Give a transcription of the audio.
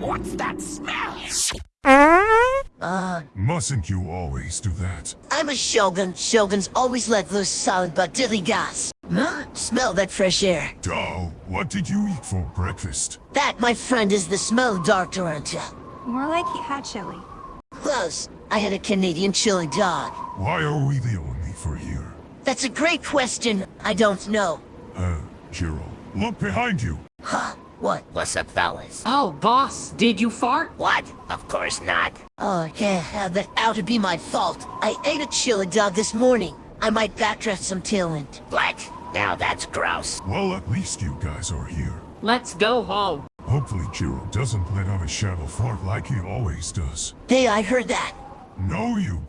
What's that smell? Uh, Mustn't you always do that? I'm a shogun. Shoguns always let loose solid but dilly gas. Huh? Smell that fresh air. Doe, what did you eat for breakfast? That, my friend, is the smell doctor unto. More like he had chili. Close. I had a Canadian chili dog. Why are we the only for here? That's a great question. I don't know. Uh, Jiro, look behind you. Huh? What? What's up, fellas? Oh, boss, did you fart? What? Of course not. Oh, yeah, that ought to be my fault. I ate a chili dog this morning. I might backdraft some talent. What? Now that's gross. Well, at least you guys are here. Let's go home. Hopefully Jiro doesn't let out a shadow fart like he always does. Hey, I heard that. No, you